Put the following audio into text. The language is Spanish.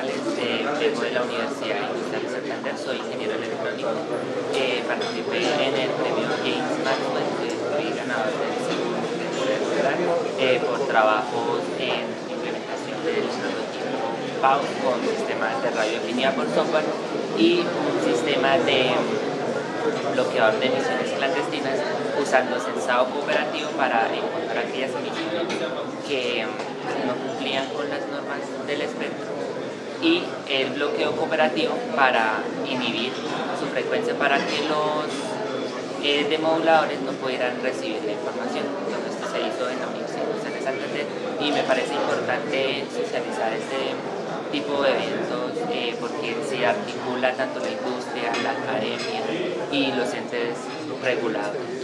la Universidad Industrial de Santander, soy ingeniero electrónico. Eh, participé en el premio James Maxwell, que fui ganador del segundo eh, por trabajos en implementación del prototipo PAU con sistemas de radioafinidad por software y un sistema de bloqueador de emisiones clandestinas usando sensado cooperativo para encontrar aquellas emisiones que no cumplían con las normas del espectro y el bloqueo cooperativo para inhibir su frecuencia para que los eh, demoduladores no pudieran recibir la información. Entonces esto se hizo en la Universidad de Santander y me parece importante socializar este tipo de eventos eh, porque se articula tanto la industria, la academia y los entes regulados.